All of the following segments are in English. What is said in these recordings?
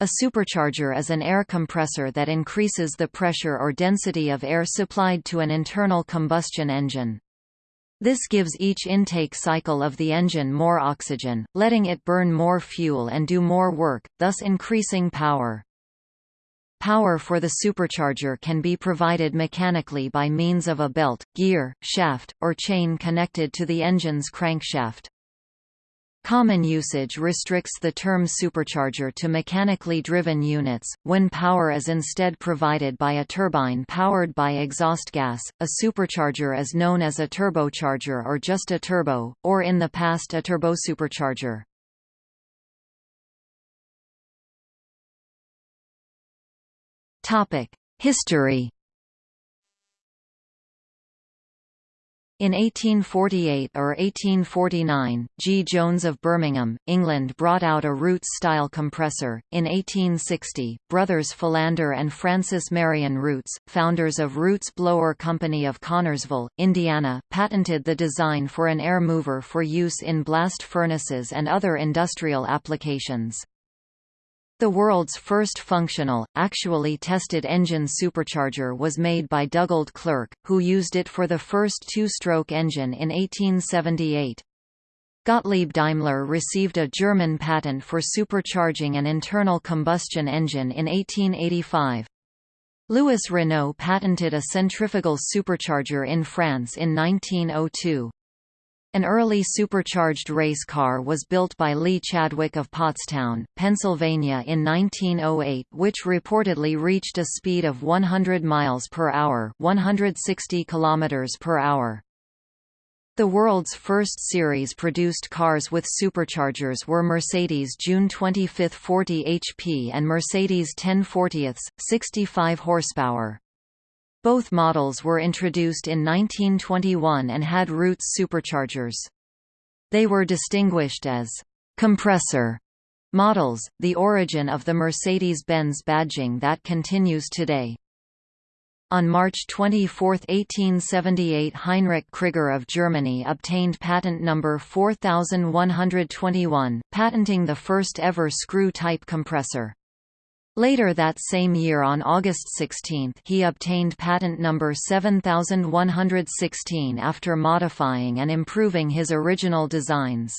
A supercharger is an air compressor that increases the pressure or density of air supplied to an internal combustion engine. This gives each intake cycle of the engine more oxygen, letting it burn more fuel and do more work, thus increasing power. Power for the supercharger can be provided mechanically by means of a belt, gear, shaft, or chain connected to the engine's crankshaft. Common usage restricts the term supercharger to mechanically driven units, when power is instead provided by a turbine powered by exhaust gas. A supercharger is known as a turbocharger or just a turbo, or in the past a turbosupercharger. History In 1848 or 1849, G. Jones of Birmingham, England brought out a Roots-style compressor. In 1860, brothers Philander and Francis Marion Roots, founders of Roots Blower Company of Connersville, Indiana, patented the design for an air mover for use in blast furnaces and other industrial applications. The world's first functional, actually tested engine supercharger was made by Dugald Clerk, who used it for the first two-stroke engine in 1878. Gottlieb Daimler received a German patent for supercharging an internal combustion engine in 1885. Louis Renault patented a centrifugal supercharger in France in 1902. An early supercharged race car was built by Lee Chadwick of Pottstown, Pennsylvania in 1908 which reportedly reached a speed of 100 miles per hour, 160 kilometers per hour. The world's first series produced cars with superchargers were Mercedes June 25 40 HP and Mercedes 1040 65 horsepower. Both models were introduced in 1921 and had Roots superchargers. They were distinguished as compressor models, the origin of the Mercedes-Benz badging that continues today. On March 24, 1878 Heinrich Krigar of Germany obtained patent number 4121, patenting the first ever screw-type compressor. Later that same year on August 16 he obtained patent number 7116 after modifying and improving his original designs.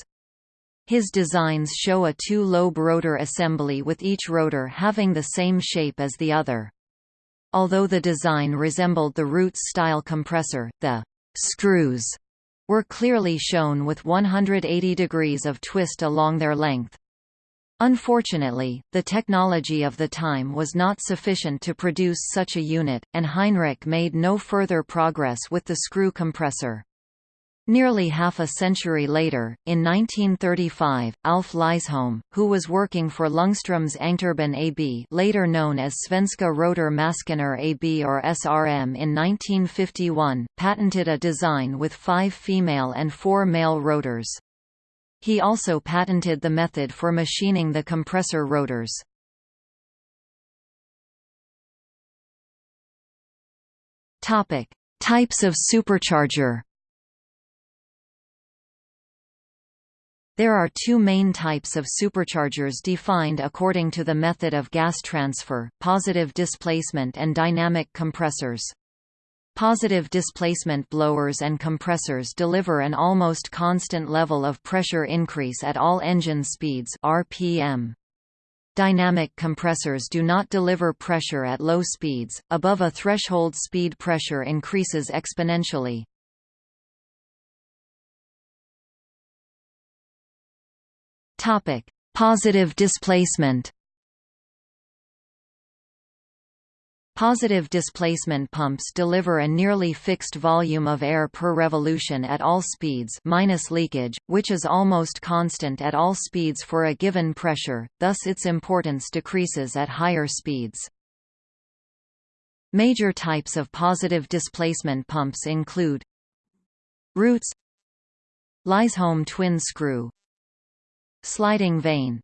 His designs show a two-lobe rotor assembly with each rotor having the same shape as the other. Although the design resembled the Roots-style compressor, the «screws» were clearly shown with 180 degrees of twist along their length. Unfortunately, the technology of the time was not sufficient to produce such a unit, and Heinrich made no further progress with the screw compressor. Nearly half a century later, in 1935, Alf Lysholm, who was working for Ljungströms Ångturbin AB later known as Svenska Rotor Maskiner AB or SRM in 1951, patented a design with five female and four male rotors. He also patented the method for machining the compressor rotors. Topic: Types of supercharger. There are two main types of superchargers defined according to the method of gas transfer, positive displacement and dynamic compressors. Positive displacement blowers and compressors deliver an almost constant level of pressure increase at all engine speeds RPM. Dynamic compressors do not deliver pressure at low speeds, above a threshold speed pressure increases exponentially. Positive displacement Positive displacement pumps deliver a nearly fixed volume of air per revolution at all speeds minus leakage, which is almost constant at all speeds for a given pressure, thus its importance decreases at higher speeds. Major types of positive displacement pumps include Roots Lysholm twin screw Sliding vane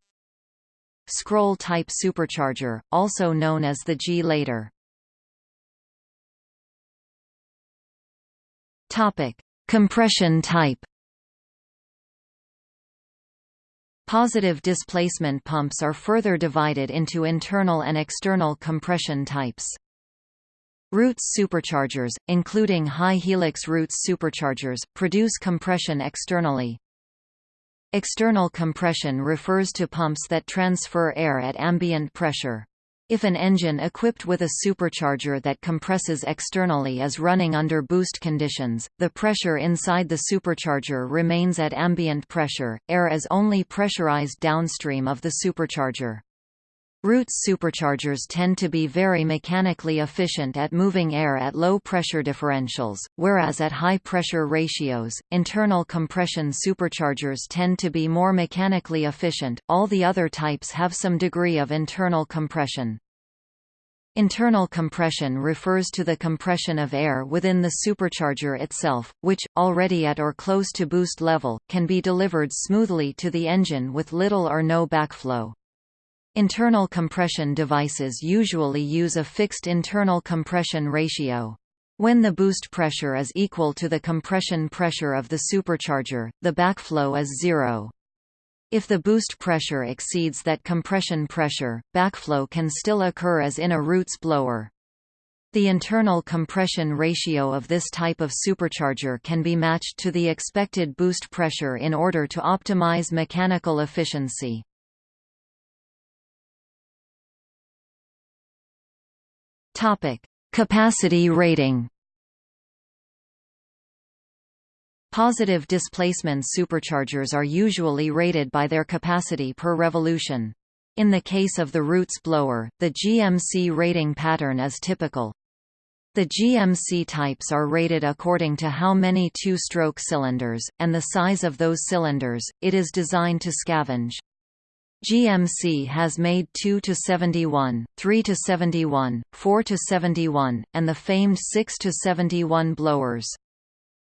Scroll-type supercharger, also known as the G-lader Topic: Compression type. Positive displacement pumps are further divided into internal and external compression types. Roots superchargers, including high helix Roots superchargers, produce compression externally. External compression refers to pumps that transfer air at ambient pressure. If an engine equipped with a supercharger that compresses externally is running under boost conditions, the pressure inside the supercharger remains at ambient pressure, air is only pressurized downstream of the supercharger. Roots superchargers tend to be very mechanically efficient at moving air at low pressure differentials, whereas at high pressure ratios, internal compression superchargers tend to be more mechanically efficient. All the other types have some degree of internal compression. Internal compression refers to the compression of air within the supercharger itself, which, already at or close to boost level, can be delivered smoothly to the engine with little or no backflow. Internal compression devices usually use a fixed internal compression ratio. When the boost pressure is equal to the compression pressure of the supercharger, the backflow is zero. If the boost pressure exceeds that compression pressure, backflow can still occur as in a Roots blower. The internal compression ratio of this type of supercharger can be matched to the expected boost pressure in order to optimize mechanical efficiency. Topic: Capacity rating. Positive displacement superchargers are usually rated by their capacity per revolution. In the case of the Roots blower, the GMC rating pattern is typical. The GMC types are rated according to how many two-stroke cylinders, and the size of those cylinders, it is designed to scavenge. GMC has made 2 to 71, 3 to 71, 4 to 71, and the famed 6 to 71 blowers.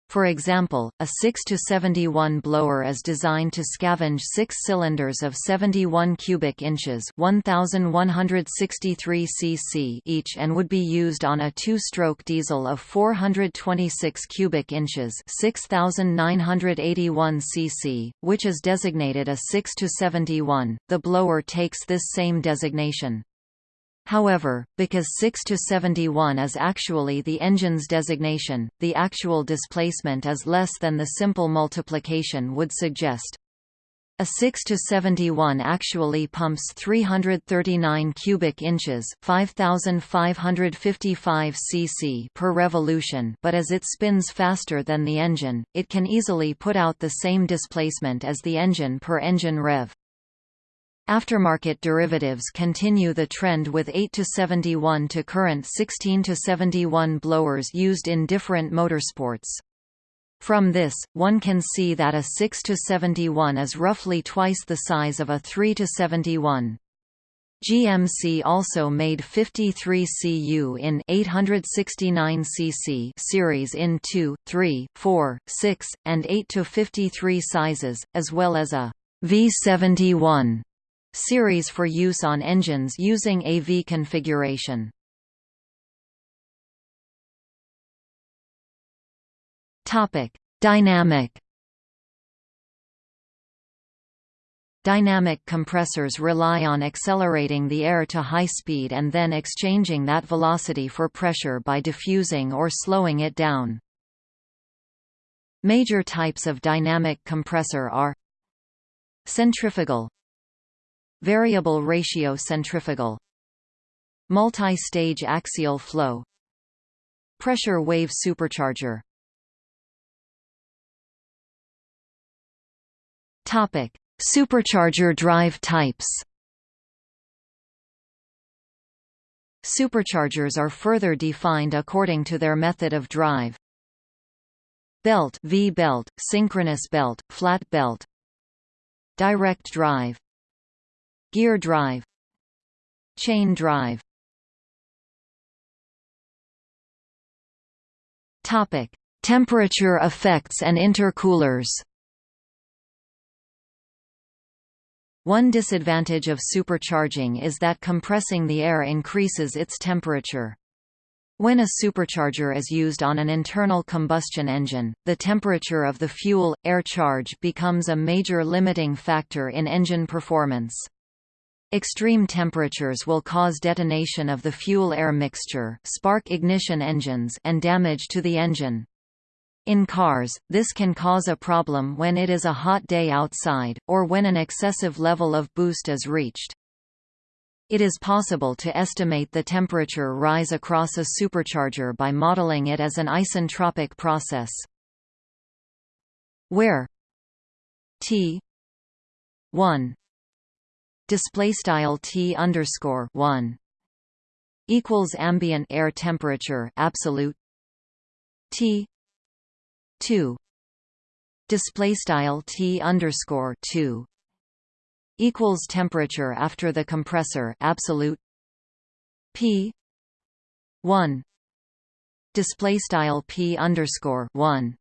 For example, a 6-71 blower is designed to scavenge six cylinders of 71 cubic inches 1,163 cc each and would be used on a two-stroke diesel of 426 cubic inches 6,981 cc, which is designated a 6-71. The blower takes this same designation. However, because 6 to 71 is actually the engine's designation, the actual displacement is less than the simple multiplication would suggest. A 6 to 71 actually pumps 339 cubic inches, 5555 cc per revolution, but as it spins faster than the engine, it can easily put out the same displacement as the engine per engine rev. Aftermarket derivatives continue the trend with 8 to 71 to current 16 to 71 blowers used in different motorsports. From this, one can see that a 6 to 71 is roughly twice the size of a 3 to 71. GMC also made 53 CU in 869 cc series in 2, 3, 4, 6, and 8 to 53 sizes, as well as a V71 series for use on engines using AV configuration. Topic: Dynamic Dynamic compressors rely on accelerating the air to high speed and then exchanging that velocity for pressure by diffusing or slowing it down. Major types of dynamic compressor are Centrifugal Variable ratio centrifugal Multi-stage axial flow Pressure wave supercharger Topic: Supercharger drive types. Superchargers are further defined according to their method of drive. Belt V-belt, synchronous belt, flat belt Direct drive Gear drive Chain drive Topic: Temperature effects and intercoolers. One disadvantage of supercharging is that compressing the air increases its temperature. When a supercharger is used on an internal combustion engine, the temperature of the fuel-air charge becomes a major limiting factor in engine performance. Extreme temperatures will cause detonation of the fuel-air mixture spark ignition engines and damage to the engine. In cars, this can cause a problem when it is a hot day outside, or when an excessive level of boost is reached. It is possible to estimate the temperature rise across a supercharger by modeling it as an isentropic process. Where T 1 display style T underscore 1 equals ambient air temperature absolute T 2 display style T underscore 2 equals temperature after the compressor absolute P 1 display style P underscore 1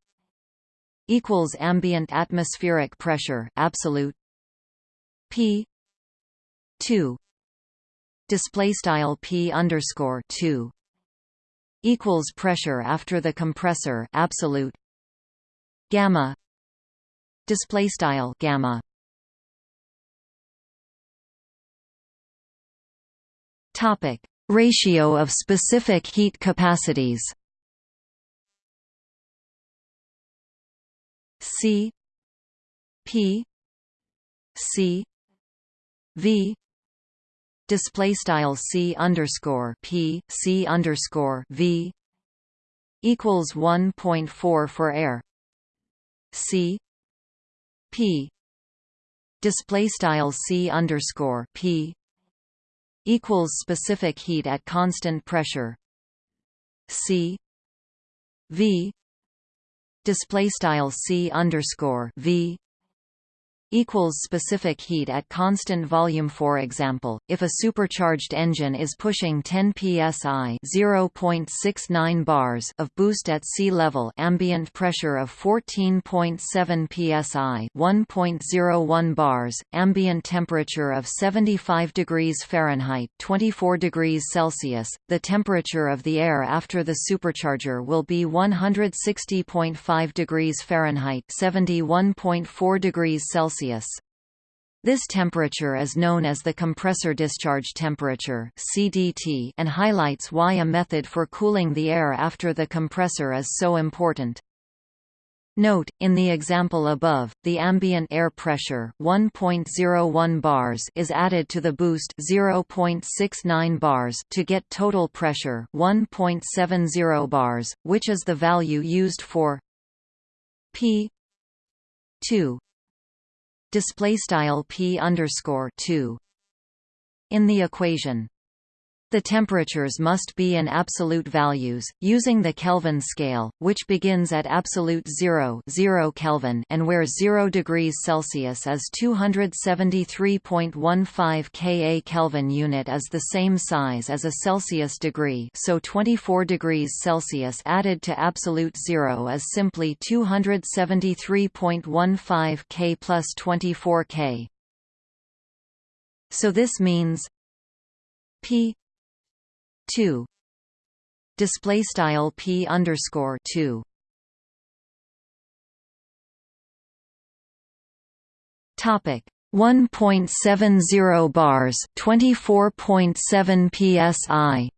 equals ambient atmospheric pressure absolute P 2 display style P underscore 2 equals pressure after the compressor absolute gamma. Display style gamma. Topic: Ratio of specific heat capacities. C P C V display style C underscore P C underscore V equals 1.4 for air C P display style C underscore P equals specific heat at constant pressure C V display style C underscore V equals specific heat at constant volume. For example if a supercharged engine is pushing 10 psi 0.69 bars of boost at sea level ambient pressure of 14.7 psi 1.01 bars ambient temperature of 75 degrees Fahrenheit 24 degrees Celsius the temperature of the air after the supercharger will be 160.5 degrees Fahrenheit 71.4 degrees Celsius Celsius. This temperature is known as the compressor discharge temperature (CDT) and highlights why a method for cooling the air after the compressor is so important. Note, in the example above, the ambient air pressure 1.01 bars is added to the boost 0.69 bars to get total pressure 1.70 bars, which is the value used for P 2 display style p underscore 2 in the equation the temperatures must be in absolute values, using the Kelvin scale, which begins at absolute 0, 0 Kelvin and where 0 degrees Celsius is 273.15 Ka Kelvin unit is the same size as a Celsius degree so 24 degrees Celsius added to absolute 0 is simply 273.15 K plus 24 K. So this means P two. Display style p underscore two. Topic. 1.70 bars 24.7 psi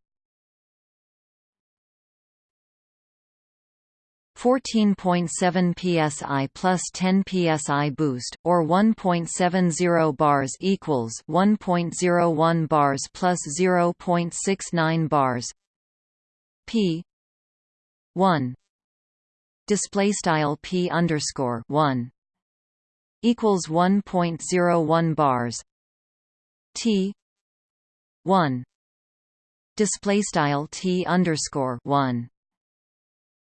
14.7 psi plus 10 psi boost, or 1.70 bars equals 1.01 bars plus 0.69 bars. P 1 display style P underscore 1 equals 1.01 bars. T 1 display style T underscore 1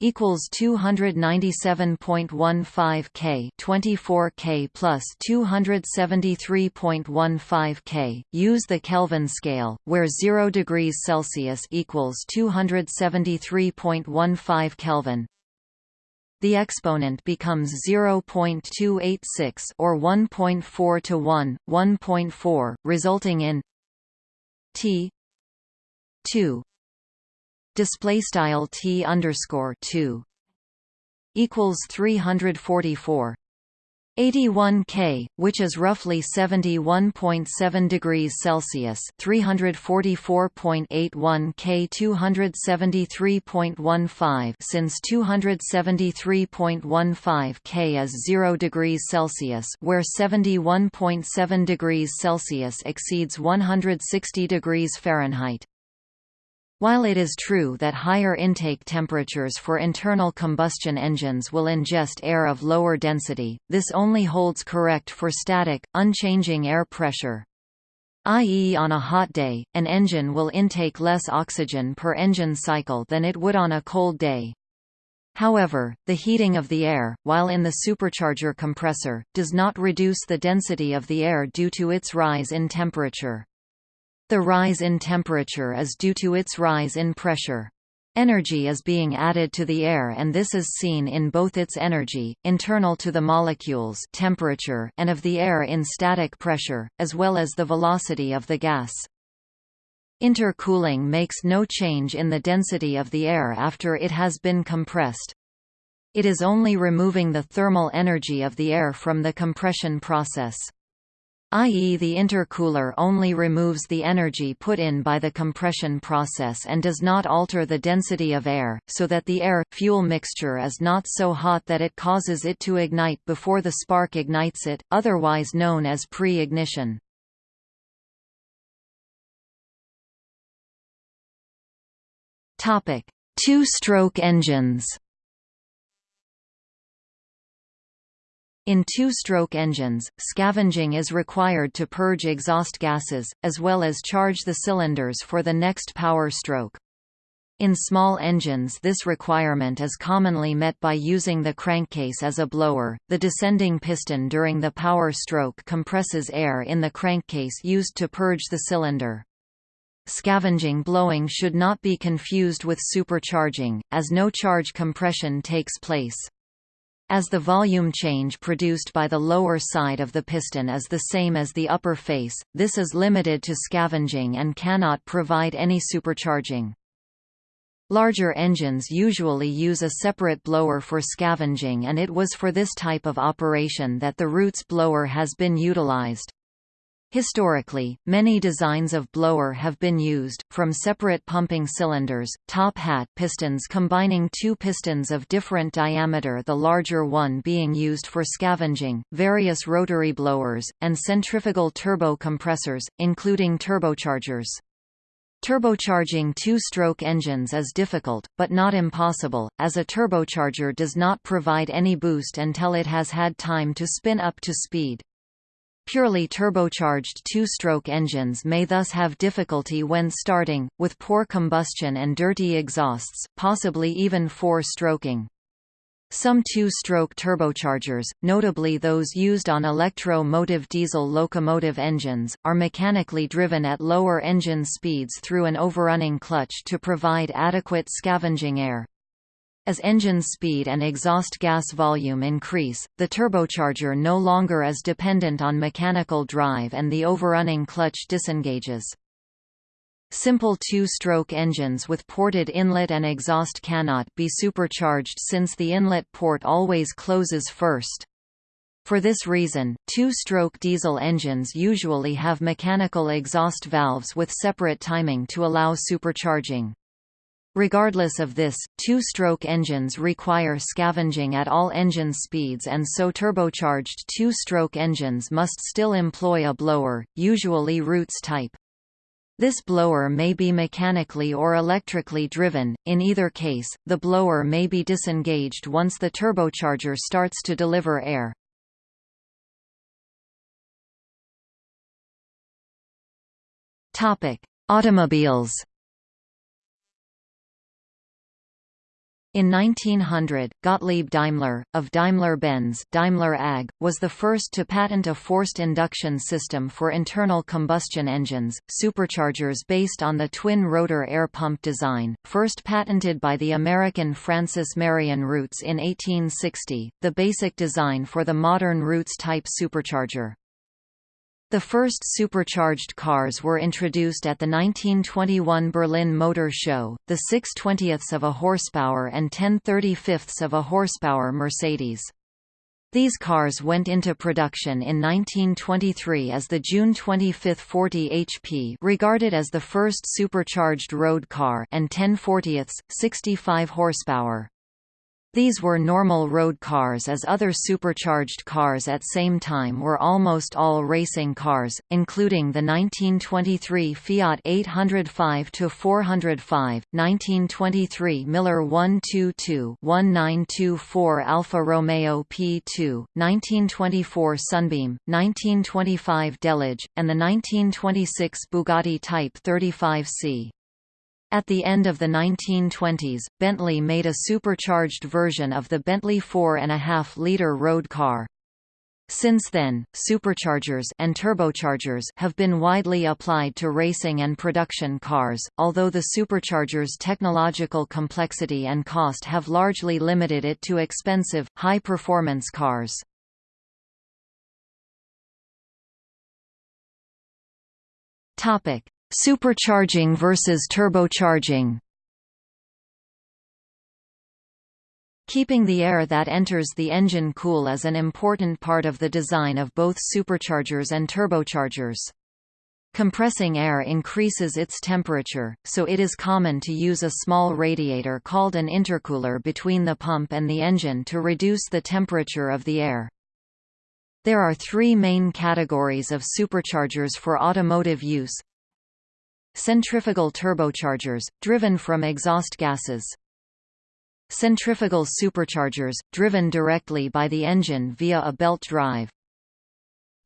equals 297.15 K 24 K plus 273.15 K. Use the Kelvin scale where 0 degrees Celsius equals 273.15 Kelvin. The exponent becomes 0.286 or 1.4 to 1 1.4 resulting in T 2 display style T underscore 2 equals 344 81 K, which is roughly 71.7 degrees Celsius, 344.81 K, 273.15 since 273.15 K is 0 degrees Celsius, where 71.7 degrees Celsius exceeds 160 degrees Fahrenheit. While it is true that higher intake temperatures for internal combustion engines will ingest air of lower density, this only holds correct for static, unchanging air pressure. i.e. on a hot day, an engine will intake less oxygen per engine cycle than it would on a cold day. However, the heating of the air, while in the supercharger compressor, does not reduce the density of the air due to its rise in temperature. The rise in temperature is due to its rise in pressure. Energy is being added to the air and this is seen in both its energy, internal to the molecules temperature and of the air in static pressure, as well as the velocity of the gas. Intercooling makes no change in the density of the air after it has been compressed. It is only removing the thermal energy of the air from the compression process i.e. the intercooler only removes the energy put in by the compression process and does not alter the density of air, so that the air-fuel mixture is not so hot that it causes it to ignite before the spark ignites it, otherwise known as pre-ignition. Two-stroke engines In two-stroke engines, scavenging is required to purge exhaust gases, as well as charge the cylinders for the next power stroke. In small engines this requirement is commonly met by using the crankcase as a blower. The descending piston during the power stroke compresses air in the crankcase used to purge the cylinder. Scavenging blowing should not be confused with supercharging, as no charge compression takes place. As the volume change produced by the lower side of the piston is the same as the upper face, this is limited to scavenging and cannot provide any supercharging. Larger engines usually use a separate blower for scavenging and it was for this type of operation that the Roots blower has been utilized. Historically, many designs of blower have been used, from separate pumping cylinders, top hat pistons combining two pistons of different diameter the larger one being used for scavenging, various rotary blowers, and centrifugal turbo compressors, including turbochargers. Turbocharging two-stroke engines is difficult, but not impossible, as a turbocharger does not provide any boost until it has had time to spin up to speed. Purely turbocharged two-stroke engines may thus have difficulty when starting, with poor combustion and dirty exhausts, possibly even four-stroking. Some two-stroke turbochargers, notably those used on electro-motive diesel locomotive engines, are mechanically driven at lower engine speeds through an overrunning clutch to provide adequate scavenging air. As engine speed and exhaust gas volume increase, the turbocharger no longer is dependent on mechanical drive and the overrunning clutch disengages. Simple two-stroke engines with ported inlet and exhaust cannot be supercharged since the inlet port always closes first. For this reason, two-stroke diesel engines usually have mechanical exhaust valves with separate timing to allow supercharging. Regardless of this, two-stroke engines require scavenging at all engine speeds and so turbocharged two-stroke engines must still employ a blower, usually Roots type. This blower may be mechanically or electrically driven, in either case, the blower may be disengaged once the turbocharger starts to deliver air. Automobiles In 1900, Gottlieb Daimler, of Daimler-Benz Daimler AG, was the first to patent a forced induction system for internal combustion engines, superchargers based on the twin-rotor air pump design, first patented by the American Francis Marion Roots in 1860, the basic design for the modern Roots-type supercharger. The first supercharged cars were introduced at the 1921 Berlin Motor Show, the 6 20ths of a horsepower and 10 35ths of a horsepower Mercedes. These cars went into production in 1923 as the June 25 40 HP regarded as the first supercharged road car and 10 40ths, 65 horsepower. These were normal road cars as other supercharged cars at same time were almost all racing cars, including the 1923 Fiat 805-405, 1923 Miller 122-1924 Alfa Romeo P2, 1924 Sunbeam, 1925 Delage, and the 1926 Bugatti Type 35C. At the end of the 1920s, Bentley made a supercharged version of the Bentley 4.5-liter road car. Since then, superchargers and turbochargers have been widely applied to racing and production cars, although the supercharger's technological complexity and cost have largely limited it to expensive, high-performance cars. Topic: Supercharging versus turbocharging Keeping the air that enters the engine cool is an important part of the design of both superchargers and turbochargers. Compressing air increases its temperature, so it is common to use a small radiator called an intercooler between the pump and the engine to reduce the temperature of the air. There are three main categories of superchargers for automotive use Centrifugal turbochargers, driven from exhaust gases. Centrifugal superchargers, driven directly by the engine via a belt drive.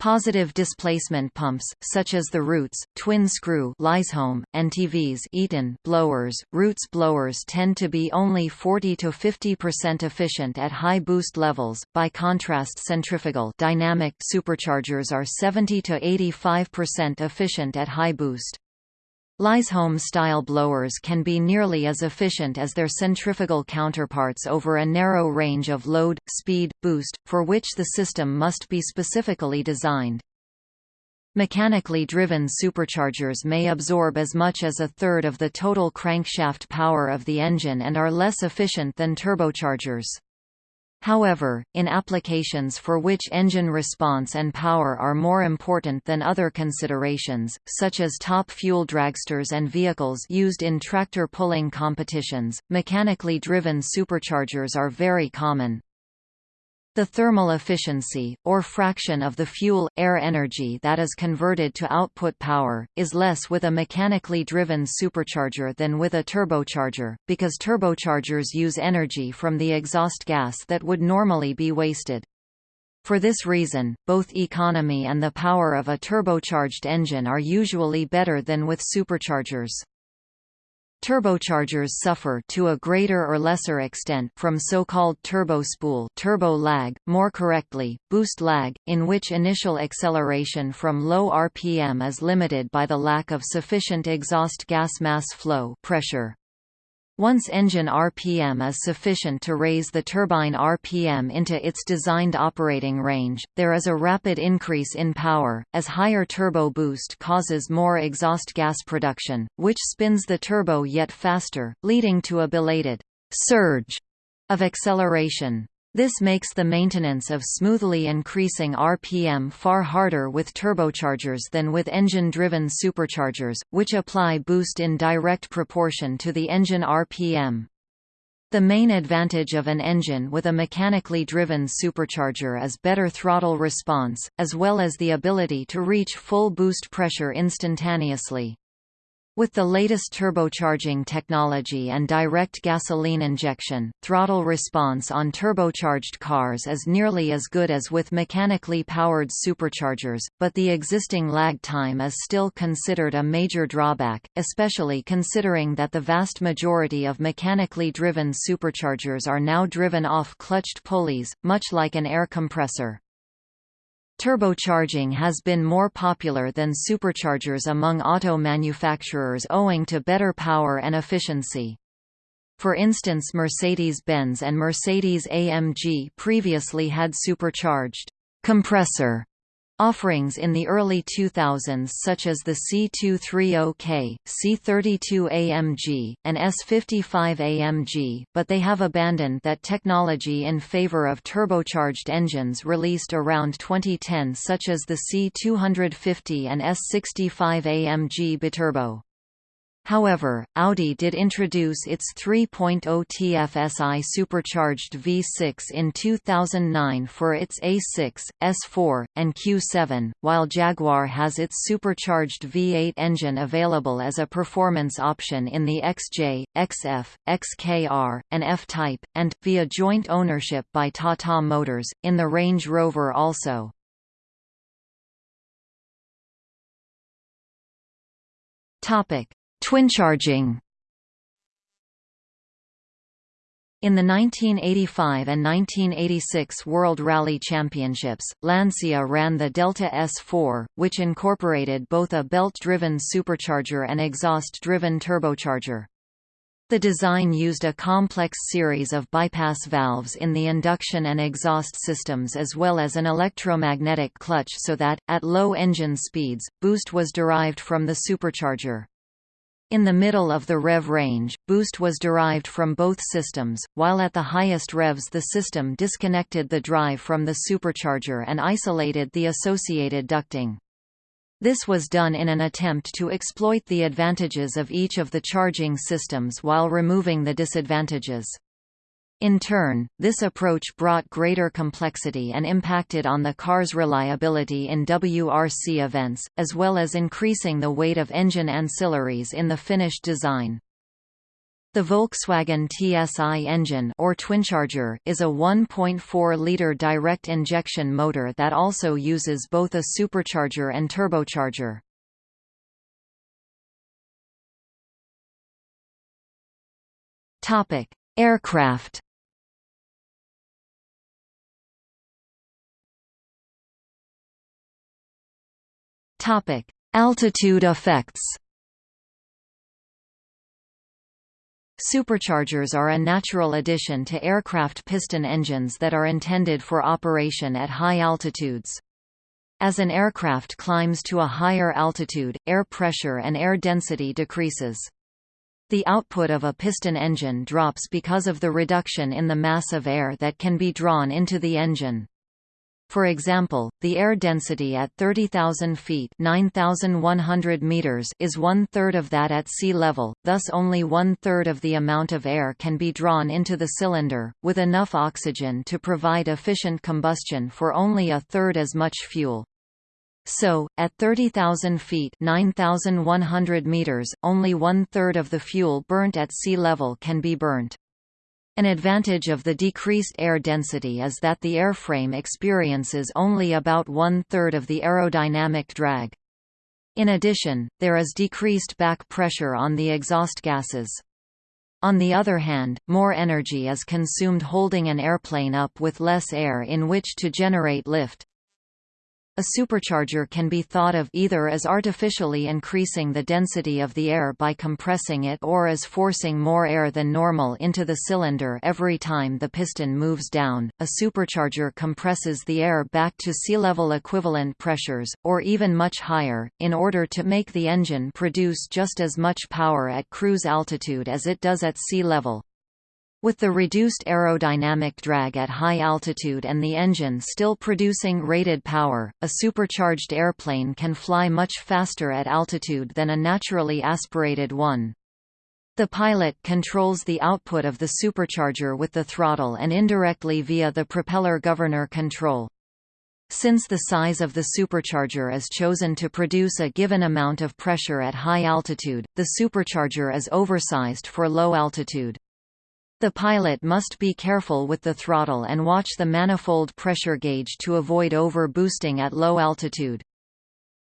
Positive displacement pumps, such as the Roots, twin-screw Lysholm, and TVS Eaton blowers. Roots blowers tend to be only 40 to 50% efficient at high boost levels. By contrast, centrifugal dynamic superchargers are 70 to 85% efficient at high boost. Lysholm-style blowers can be nearly as efficient as their centrifugal counterparts over a narrow range of load, speed, boost, for which the system must be specifically designed. Mechanically driven superchargers may absorb as much as a third of the total crankshaft power of the engine and are less efficient than turbochargers. However, in applications for which engine response and power are more important than other considerations, such as top fuel dragsters and vehicles used in tractor pulling competitions, mechanically driven superchargers are very common. The thermal efficiency, or fraction of the fuel-air energy that is converted to output power, is less with a mechanically driven supercharger than with a turbocharger, because turbochargers use energy from the exhaust gas that would normally be wasted. For this reason, both economy and the power of a turbocharged engine are usually better than with superchargers. Turbochargers suffer to a greater or lesser extent from so-called turbo spool turbo lag, more correctly, boost lag, in which initial acceleration from low RPM is limited by the lack of sufficient exhaust gas mass flow pressure. Once engine RPM is sufficient to raise the turbine RPM into its designed operating range, there is a rapid increase in power, as higher turbo boost causes more exhaust gas production, which spins the turbo yet faster, leading to a belated surge of acceleration. This makes the maintenance of smoothly increasing RPM far harder with turbochargers than with engine-driven superchargers, which apply boost in direct proportion to the engine RPM. The main advantage of an engine with a mechanically driven supercharger is better throttle response, as well as the ability to reach full boost pressure instantaneously. With the latest turbocharging technology and direct gasoline injection, throttle response on turbocharged cars is nearly as good as with mechanically powered superchargers, but the existing lag time is still considered a major drawback, especially considering that the vast majority of mechanically driven superchargers are now driven off clutched pulleys, much like an air compressor. Turbocharging has been more popular than superchargers among auto manufacturers owing to better power and efficiency. For instance Mercedes-Benz and Mercedes-AMG previously had supercharged compressor Offerings in the early 2000s such as the C230K, C32AMG, and S55AMG, but they have abandoned that technology in favor of turbocharged engines released around 2010 such as the C250 and S65AMG biturbo. However, Audi did introduce its 3.0 TFSI supercharged V6 in 2009 for its A6, S4, and Q7, while Jaguar has its supercharged V8 engine available as a performance option in the XJ, XF, XKR, and F-Type, and, via joint ownership by Tata Motors, in the Range Rover also. Topic Twincharging In the 1985 and 1986 World Rally Championships, Lancia ran the Delta S4, which incorporated both a belt-driven supercharger and exhaust-driven turbocharger. The design used a complex series of bypass valves in the induction and exhaust systems as well as an electromagnetic clutch so that, at low engine speeds, boost was derived from the supercharger. In the middle of the rev range, boost was derived from both systems, while at the highest revs the system disconnected the drive from the supercharger and isolated the associated ducting. This was done in an attempt to exploit the advantages of each of the charging systems while removing the disadvantages. In turn, this approach brought greater complexity and impacted on the car's reliability in WRC events, as well as increasing the weight of engine ancillaries in the finished design. The Volkswagen TSI engine or twincharger is a 1.4-liter direct injection motor that also uses both a supercharger and turbocharger. Topic: Aircraft Topic: Altitude effects. Superchargers are a natural addition to aircraft piston engines that are intended for operation at high altitudes. As an aircraft climbs to a higher altitude, air pressure and air density decreases. The output of a piston engine drops because of the reduction in the mass of air that can be drawn into the engine. For example, the air density at 30,000 feet meters is one-third of that at sea level, thus only one-third of the amount of air can be drawn into the cylinder, with enough oxygen to provide efficient combustion for only a third as much fuel. So, at 30,000 feet meters, only one-third of the fuel burnt at sea level can be burnt. An advantage of the decreased air density is that the airframe experiences only about one-third of the aerodynamic drag. In addition, there is decreased back pressure on the exhaust gases. On the other hand, more energy is consumed holding an airplane up with less air in which to generate lift. A supercharger can be thought of either as artificially increasing the density of the air by compressing it or as forcing more air than normal into the cylinder every time the piston moves down. A supercharger compresses the air back to sea level equivalent pressures, or even much higher, in order to make the engine produce just as much power at cruise altitude as it does at sea level. With the reduced aerodynamic drag at high altitude and the engine still producing rated power, a supercharged airplane can fly much faster at altitude than a naturally aspirated one. The pilot controls the output of the supercharger with the throttle and indirectly via the propeller governor control. Since the size of the supercharger is chosen to produce a given amount of pressure at high altitude, the supercharger is oversized for low altitude. The pilot must be careful with the throttle and watch the manifold pressure gauge to avoid over-boosting at low altitude.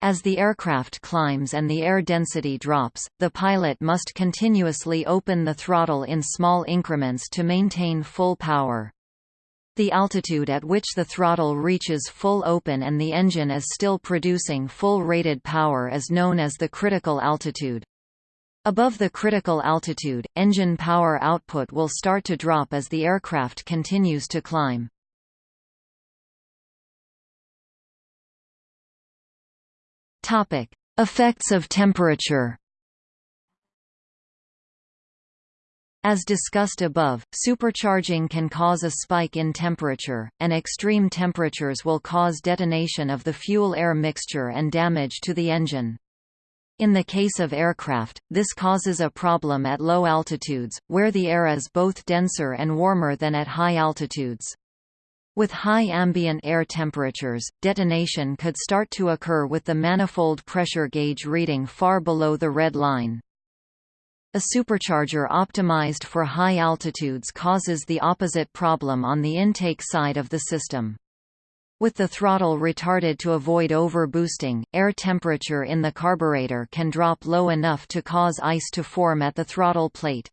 As the aircraft climbs and the air density drops, the pilot must continuously open the throttle in small increments to maintain full power. The altitude at which the throttle reaches full open and the engine is still producing full rated power is known as the critical altitude. Above the critical altitude, engine power output will start to drop as the aircraft continues to climb. Topic: Effects of temperature. As discussed above, supercharging can cause a spike in temperature, and extreme temperatures will cause detonation of the fuel-air mixture and damage to the engine. In the case of aircraft, this causes a problem at low altitudes, where the air is both denser and warmer than at high altitudes. With high ambient air temperatures, detonation could start to occur with the manifold pressure gauge reading far below the red line. A supercharger optimized for high altitudes causes the opposite problem on the intake side of the system. With the throttle retarded to avoid overboosting, air temperature in the carburetor can drop low enough to cause ice to form at the throttle plate.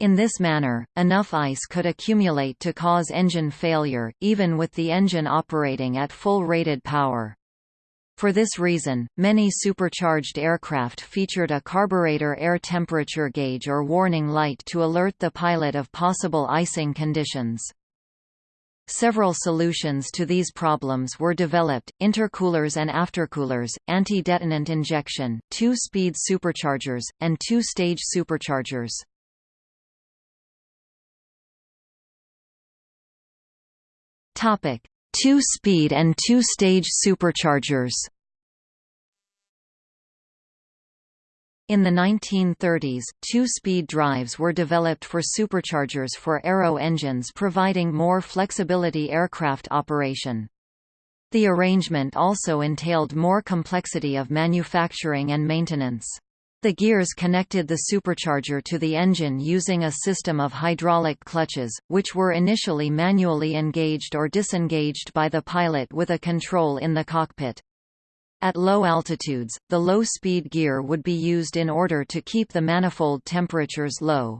In this manner, enough ice could accumulate to cause engine failure, even with the engine operating at full rated power. For this reason, many supercharged aircraft featured a carburetor air temperature gauge or warning light to alert the pilot of possible icing conditions. Several solutions to these problems were developed, intercoolers and aftercoolers, anti-detonant injection, two-speed superchargers, and two-stage superchargers. Two-speed and two-stage superchargers In the 1930s, two-speed drives were developed for superchargers for aero engines providing more flexibility aircraft operation. The arrangement also entailed more complexity of manufacturing and maintenance. The gears connected the supercharger to the engine using a system of hydraulic clutches, which were initially manually engaged or disengaged by the pilot with a control in the cockpit. At low altitudes, the low-speed gear would be used in order to keep the manifold temperatures low.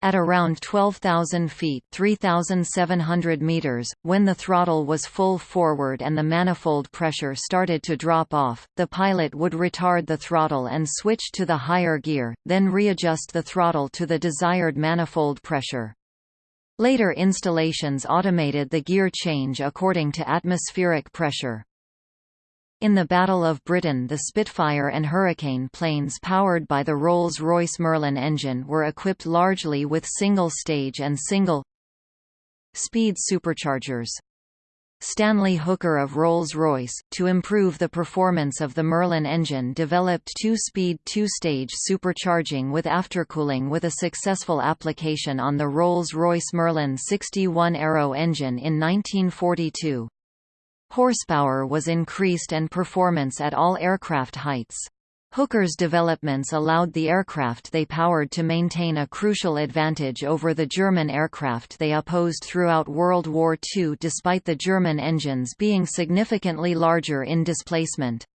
At around 12,000 feet 3,700 meters, when the throttle was full forward and the manifold pressure started to drop off, the pilot would retard the throttle and switch to the higher gear, then readjust the throttle to the desired manifold pressure. Later installations automated the gear change according to atmospheric pressure. In the Battle of Britain the Spitfire and Hurricane planes powered by the Rolls-Royce Merlin engine were equipped largely with single-stage and single-speed superchargers. Stanley Hooker of Rolls-Royce, to improve the performance of the Merlin engine developed two-speed two-stage supercharging with aftercooling with a successful application on the Rolls-Royce Merlin 61 Aero engine in 1942. Horsepower was increased and performance at all aircraft heights. Hooker's developments allowed the aircraft they powered to maintain a crucial advantage over the German aircraft they opposed throughout World War II despite the German engines being significantly larger in displacement.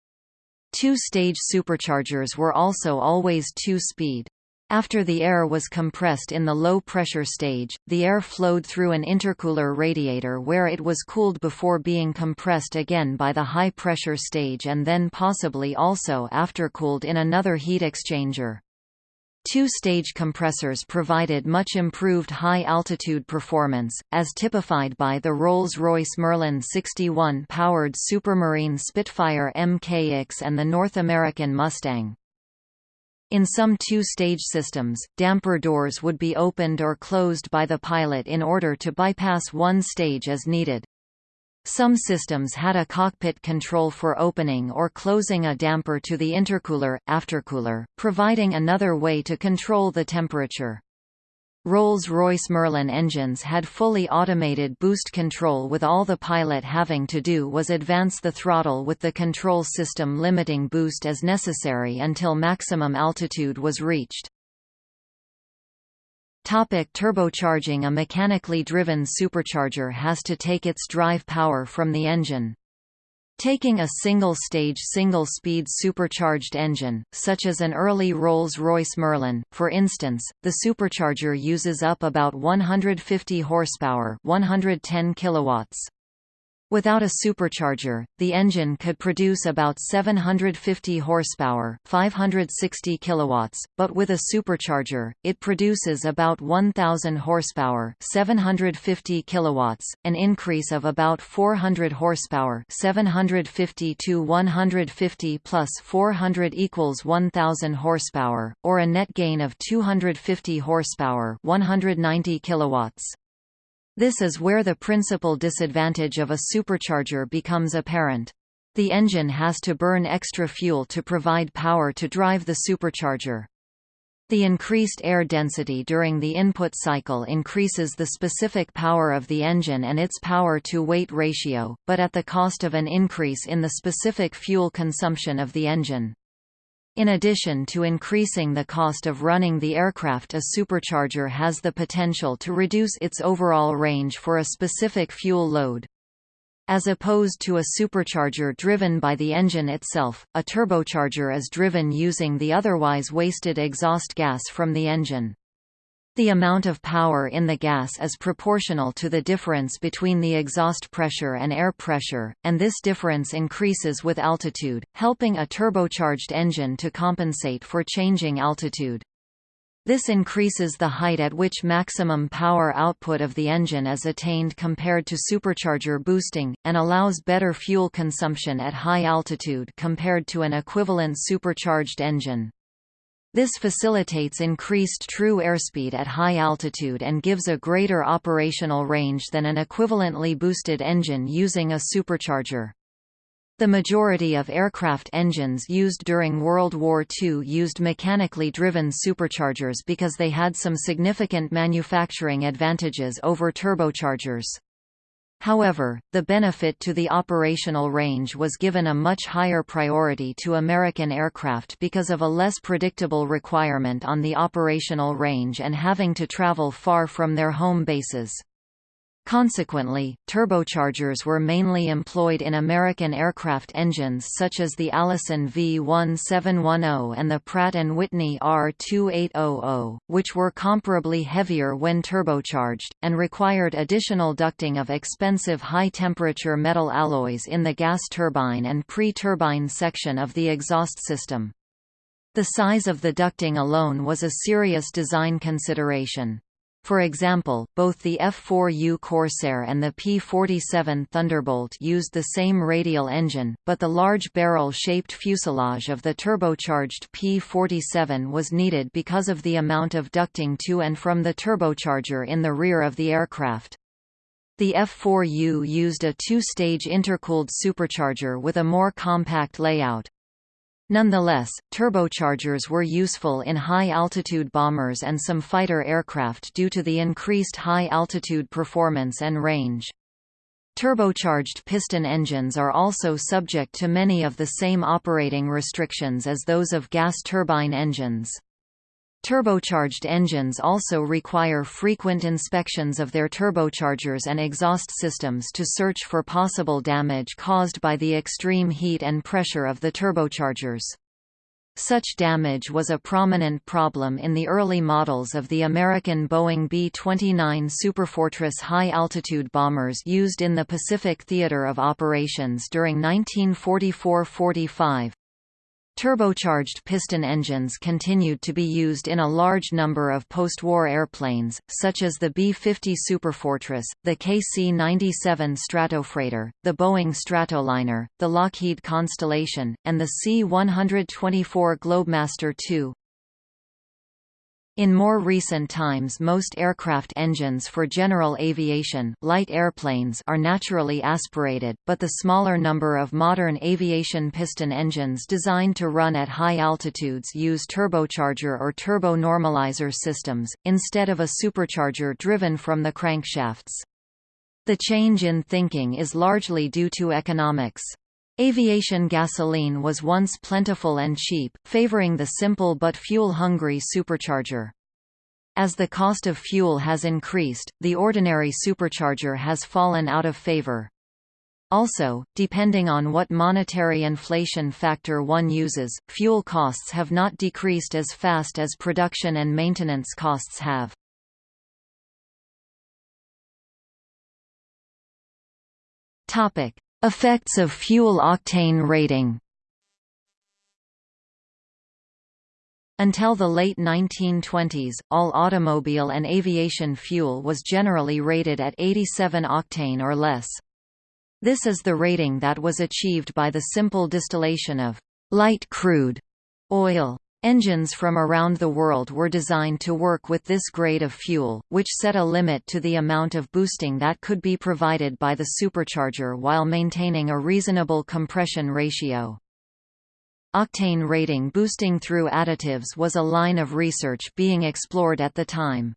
Two-stage superchargers were also always two-speed. After the air was compressed in the low-pressure stage, the air flowed through an intercooler radiator where it was cooled before being compressed again by the high-pressure stage and then possibly also aftercooled in another heat exchanger. Two-stage compressors provided much improved high-altitude performance, as typified by the Rolls-Royce Merlin 61 powered Supermarine Spitfire MKX and the North American Mustang. In some two-stage systems, damper doors would be opened or closed by the pilot in order to bypass one stage as needed. Some systems had a cockpit control for opening or closing a damper to the intercooler, aftercooler, providing another way to control the temperature. Rolls-Royce Merlin engines had fully automated boost control with all the pilot having to do was advance the throttle with the control system limiting boost as necessary until maximum altitude was reached. Topic turbocharging A mechanically driven supercharger has to take its drive power from the engine. Taking a single-stage single-speed supercharged engine, such as an early Rolls-Royce Merlin, for instance, the supercharger uses up about 150 horsepower 110 kilowatts. Without a supercharger, the engine could produce about 750 horsepower, 560 kilowatts, but with a supercharger, it produces about 1000 horsepower, 750 kilowatts, an increase of about 400 horsepower, 750 to 150 plus 400 equals 1000 horsepower, or a net gain of 250 horsepower, 190 kilowatts. This is where the principal disadvantage of a supercharger becomes apparent. The engine has to burn extra fuel to provide power to drive the supercharger. The increased air density during the input cycle increases the specific power of the engine and its power-to-weight ratio, but at the cost of an increase in the specific fuel consumption of the engine. In addition to increasing the cost of running the aircraft a supercharger has the potential to reduce its overall range for a specific fuel load. As opposed to a supercharger driven by the engine itself, a turbocharger is driven using the otherwise wasted exhaust gas from the engine. The amount of power in the gas is proportional to the difference between the exhaust pressure and air pressure, and this difference increases with altitude, helping a turbocharged engine to compensate for changing altitude. This increases the height at which maximum power output of the engine is attained compared to supercharger boosting, and allows better fuel consumption at high altitude compared to an equivalent supercharged engine. This facilitates increased true airspeed at high altitude and gives a greater operational range than an equivalently boosted engine using a supercharger. The majority of aircraft engines used during World War II used mechanically driven superchargers because they had some significant manufacturing advantages over turbochargers. However, the benefit to the operational range was given a much higher priority to American aircraft because of a less predictable requirement on the operational range and having to travel far from their home bases. Consequently, turbochargers were mainly employed in American aircraft engines such as the Allison V1710 and the Pratt & Whitney R2800, which were comparably heavier when turbocharged, and required additional ducting of expensive high-temperature metal alloys in the gas turbine and pre-turbine section of the exhaust system. The size of the ducting alone was a serious design consideration. For example, both the F-4U Corsair and the P-47 Thunderbolt used the same radial engine, but the large barrel-shaped fuselage of the turbocharged P-47 was needed because of the amount of ducting to and from the turbocharger in the rear of the aircraft. The F-4U used a two-stage intercooled supercharger with a more compact layout. Nonetheless, turbochargers were useful in high-altitude bombers and some fighter aircraft due to the increased high-altitude performance and range. Turbocharged piston engines are also subject to many of the same operating restrictions as those of gas turbine engines. Turbocharged engines also require frequent inspections of their turbochargers and exhaust systems to search for possible damage caused by the extreme heat and pressure of the turbochargers. Such damage was a prominent problem in the early models of the American Boeing B-29 Superfortress high-altitude bombers used in the Pacific Theater of Operations during 1944–45. Turbocharged piston engines continued to be used in a large number of post-war airplanes, such as the B-50 Superfortress, the KC-97 Stratofreighter, the Boeing Stratoliner, the Lockheed Constellation, and the C-124 Globemaster II. In more recent times most aircraft engines for general aviation light airplanes are naturally aspirated, but the smaller number of modern aviation piston engines designed to run at high altitudes use turbocharger or turbo normalizer systems, instead of a supercharger driven from the crankshafts. The change in thinking is largely due to economics. Aviation gasoline was once plentiful and cheap, favoring the simple but fuel-hungry supercharger. As the cost of fuel has increased, the ordinary supercharger has fallen out of favor. Also, depending on what monetary inflation factor one uses, fuel costs have not decreased as fast as production and maintenance costs have. Topic: Effects of fuel octane rating. Until the late 1920s, all automobile and aviation fuel was generally rated at 87 octane or less. This is the rating that was achieved by the simple distillation of light crude oil. Engines from around the world were designed to work with this grade of fuel, which set a limit to the amount of boosting that could be provided by the supercharger while maintaining a reasonable compression ratio. Octane rating boosting through additives was a line of research being explored at the time.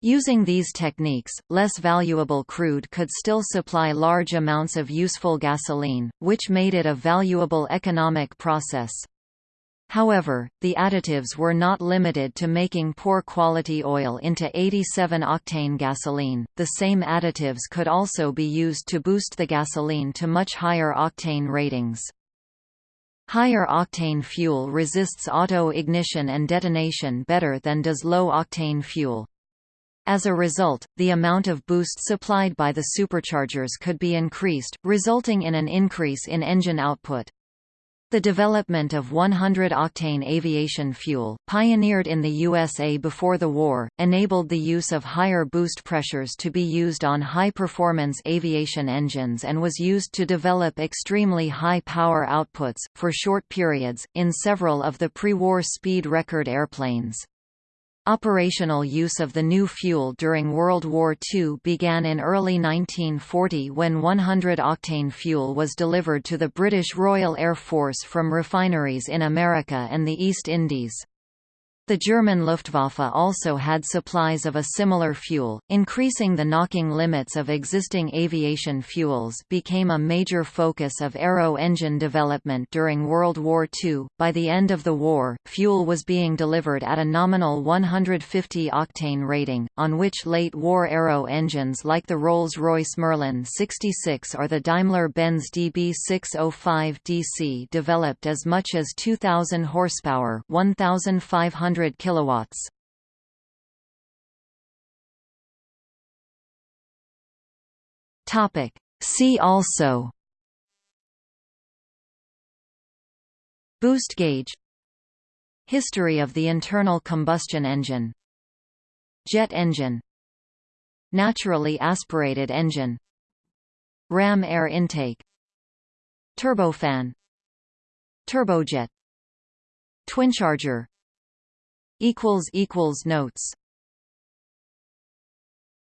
Using these techniques, less valuable crude could still supply large amounts of useful gasoline, which made it a valuable economic process. However, the additives were not limited to making poor quality oil into 87-octane gasoline, the same additives could also be used to boost the gasoline to much higher octane ratings. Higher octane fuel resists auto-ignition and detonation better than does low-octane fuel. As a result, the amount of boost supplied by the superchargers could be increased, resulting in an increase in engine output. The development of 100-octane aviation fuel, pioneered in the USA before the war, enabled the use of higher boost pressures to be used on high-performance aviation engines and was used to develop extremely high power outputs, for short periods, in several of the pre-war speed record airplanes. Operational use of the new fuel during World War II began in early 1940 when 100-octane fuel was delivered to the British Royal Air Force from refineries in America and the East Indies. The German Luftwaffe also had supplies of a similar fuel. Increasing the knocking limits of existing aviation fuels became a major focus of aero engine development during World War II. By the end of the war, fuel was being delivered at a nominal 150 octane rating, on which late war aero engines like the Rolls Royce Merlin 66 or the Daimler Benz DB 605 DC developed as much as 2,000 horsepower 1,500 100 kilowatts. Topic. See also. Boost gauge. History of the internal combustion engine. Jet engine. Naturally aspirated engine. Ram air intake. Turbofan. Turbojet. Twincharger Notes